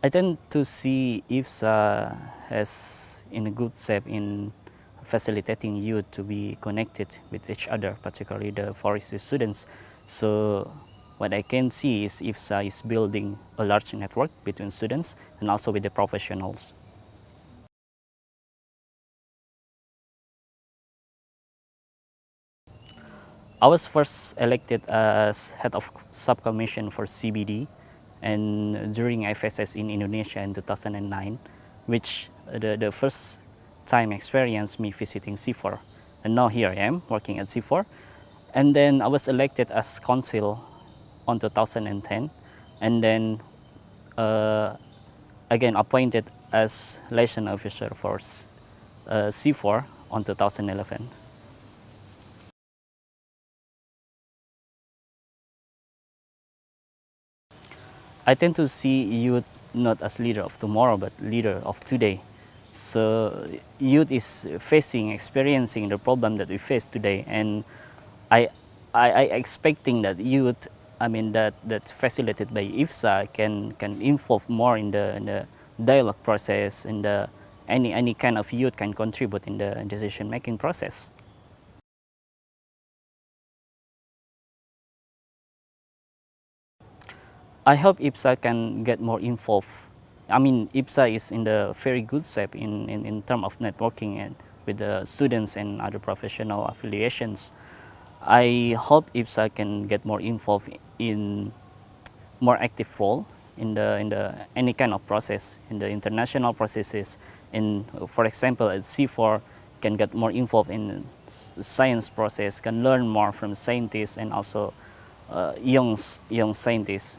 I tend to see IFSA has in a good shape in facilitating youth to be connected with each other, particularly the forestry students. So what I can see is IFSA is building a large network between students and also with the professionals. I was first elected as head of subcommission for CBD and during FSS in Indonesia in 2009, which the, the first time experience me visiting CIFOR. And now here I am working at CIFOR. And then I was elected as council on 2010 and then uh, again appointed as liaison officer for uh, CIFOR on 2011. I tend to see youth not as leader of tomorrow, but leader of today. So youth is facing, experiencing the problem that we face today, and I, I, I expecting that youth, I mean that that's facilitated by IFSA can can involve more in the, in the dialogue process, and the any any kind of youth can contribute in the decision making process. I hope IPSA can get more involved. I mean, IPSA is in the very good shape in, in, in terms of networking and with the students and other professional affiliations. I hope IPSA can get more involved in more active role in the in the any kind of process in the international processes. In for example, at CIFOR can get more involved in science process, can learn more from scientists and also uh, young young scientists